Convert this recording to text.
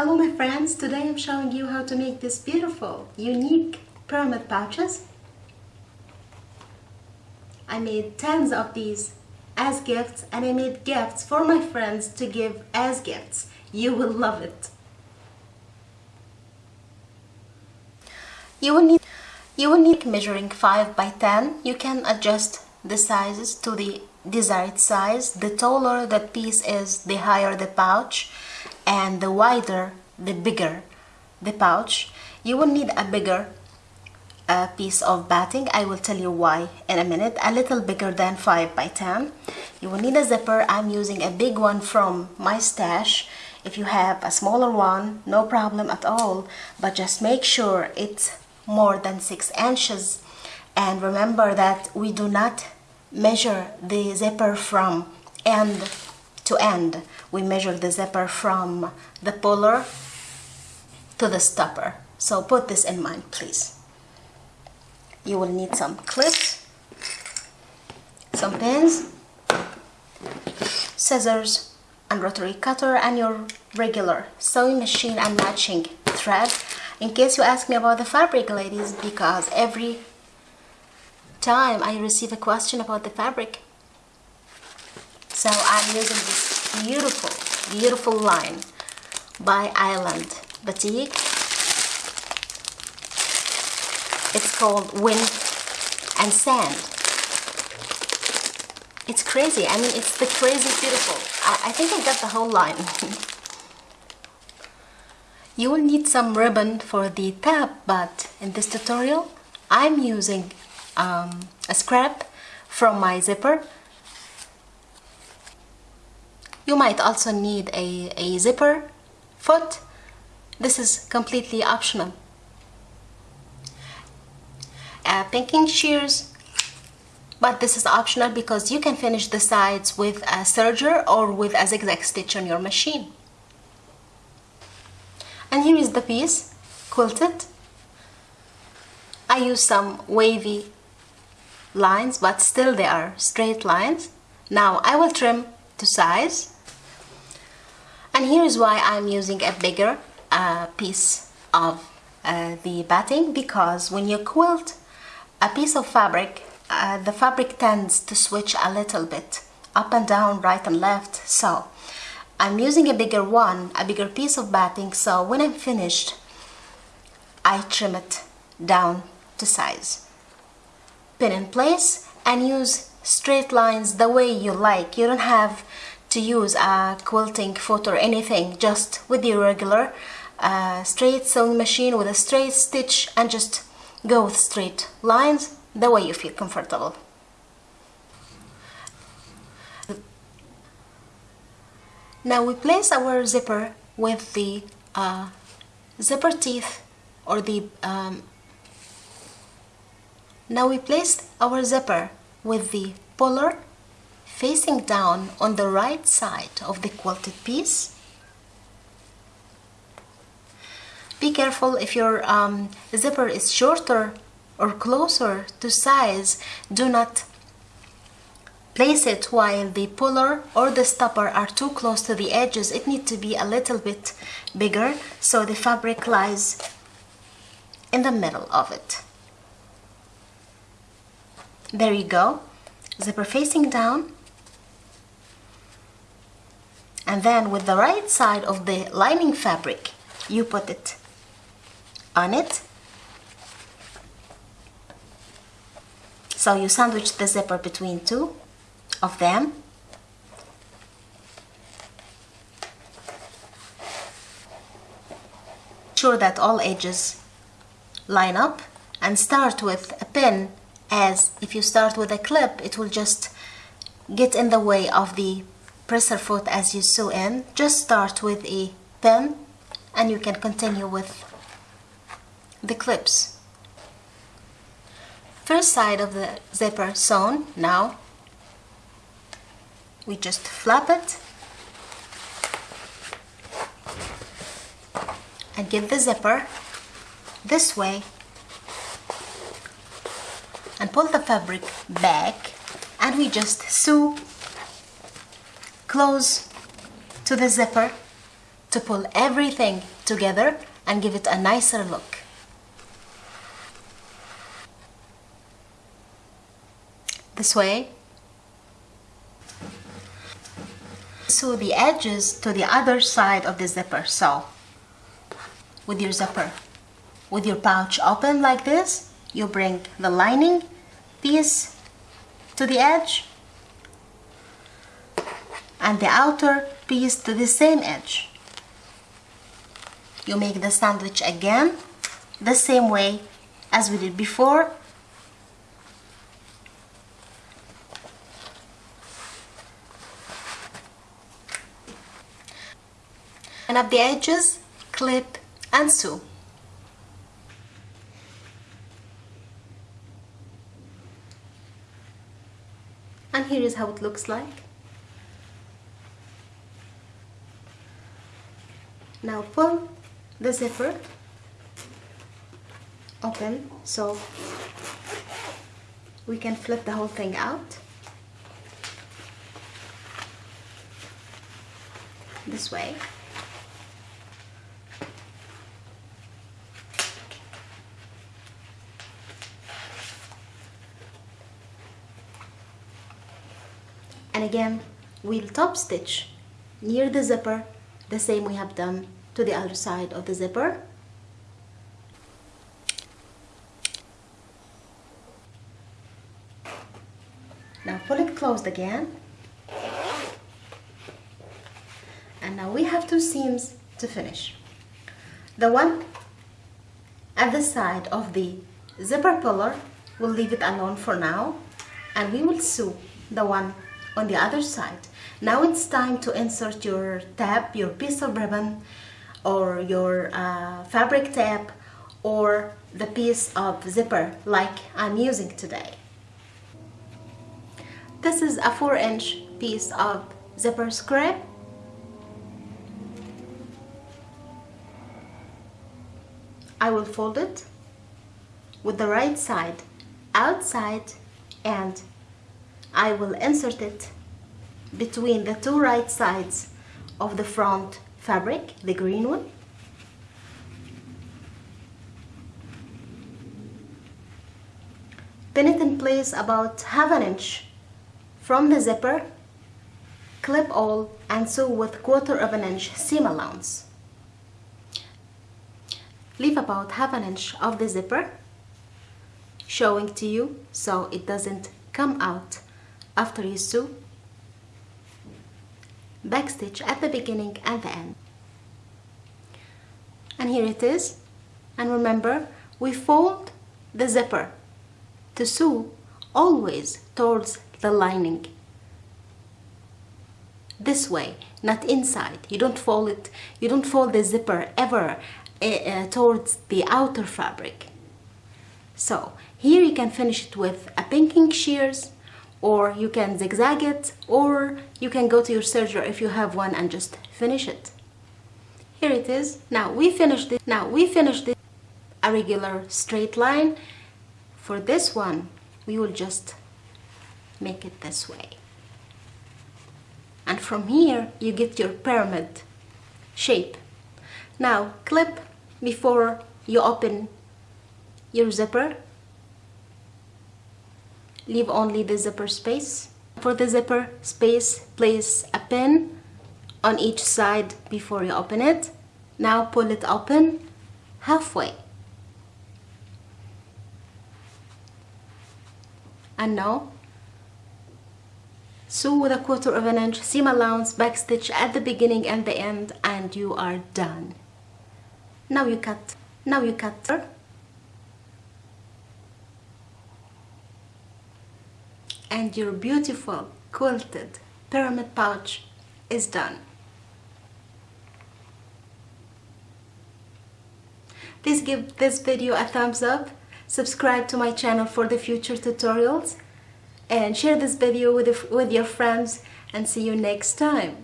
Hello my friends, today I'm showing you how to make this beautiful, unique pyramid pouches. I made tens of these as gifts and I made gifts for my friends to give as gifts. You will love it. You will need you will need measuring 5 by 10. You can adjust the sizes to the desired size. The taller the piece is, the higher the pouch and the wider, the bigger the pouch. You will need a bigger uh, piece of batting. I will tell you why in a minute. A little bigger than 5 by 10. You will need a zipper. I'm using a big one from my stash. If you have a smaller one, no problem at all. But just make sure it's more than 6 inches. And remember that we do not measure the zipper from end to end. We measure the zipper from the puller to the stopper. So put this in mind, please. You will need some clips, some pins, scissors, and rotary cutter, and your regular sewing machine and matching thread. In case you ask me about the fabric, ladies, because every time I receive a question about the fabric. So I'm using this beautiful, beautiful line by Island Batik. It's called Wind and Sand. It's crazy. I mean, it's the crazy beautiful. I, I think I got the whole line. you will need some ribbon for the tab, but in this tutorial, I'm using um, a scrap from my zipper you might also need a, a zipper foot. This is completely optional. Uh, pinking shears. But this is optional because you can finish the sides with a serger or with a zigzag stitch on your machine. And here is the piece quilted. I use some wavy lines but still they are straight lines. Now I will trim to size and here is why I'm using a bigger uh, piece of uh, the batting because when you quilt a piece of fabric uh, the fabric tends to switch a little bit up and down right and left so I'm using a bigger one a bigger piece of batting so when I'm finished I trim it down to size pin in place and use straight lines the way you like. You don't have to use a quilting foot or anything, just with your regular uh, straight sewing machine with a straight stitch and just go with straight lines the way you feel comfortable. Now we place our zipper with the uh, zipper teeth or the um, now we place our zipper with the puller facing down on the right side of the quilted piece. Be careful if your um, zipper is shorter or closer to size, do not place it while the puller or the stopper are too close to the edges. It needs to be a little bit bigger so the fabric lies in the middle of it there you go zipper facing down and then with the right side of the lining fabric you put it on it. So you sandwich the zipper between two of them. Sure that all edges line up and start with a pin as if you start with a clip it will just get in the way of the presser foot as you sew in. Just start with a pin and you can continue with the clips. First side of the zipper sewn. Now we just flap it and get the zipper this way and pull the fabric back and we just sew close to the zipper to pull everything together and give it a nicer look. This way. Sew the edges to the other side of the zipper. So, with your zipper, with your pouch open like this, you bring the lining piece to the edge and the outer piece to the same edge. You make the sandwich again the same way as we did before. And up the edges, clip and sew. And here is how it looks like. Now pull the zipper. Open so we can flip the whole thing out. This way. And again we'll top stitch near the zipper the same we have done to the other side of the zipper. Now pull it closed again. And now we have two seams to finish. The one at the side of the zipper puller we'll leave it alone for now and we will sew the one on the other side now it's time to insert your tab your piece of ribbon or your uh, fabric tab or the piece of zipper like I'm using today. This is a 4 inch piece of zipper scrap. I will fold it with the right side outside and I will insert it between the two right sides of the front fabric, the green one. Pin it in place about half an inch from the zipper, clip all and sew with quarter of an inch seam allowance. Leave about half an inch of the zipper showing to you so it doesn't come out after you sew backstitch at the beginning and the end. And here it is. And remember we fold the zipper to sew always towards the lining. This way not inside. You don't fold it. You don't fold the zipper ever uh, towards the outer fabric. So here you can finish it with a pinking shears or you can zigzag it or you can go to your serger if you have one and just finish it. Here it is. Now we finished it now we finished it a regular straight line. For this one we will just make it this way. And from here you get your pyramid shape. Now clip before you open your zipper leave only the zipper space. For the zipper space, place a pin on each side before you open it. Now pull it open halfway. And now, sew with a quarter of an inch seam allowance backstitch at the beginning and the end and you are done. Now you cut. Now you cut and your beautiful quilted pyramid pouch is done. Please give this video a thumbs up, subscribe to my channel for the future tutorials, and share this video with, with your friends and see you next time.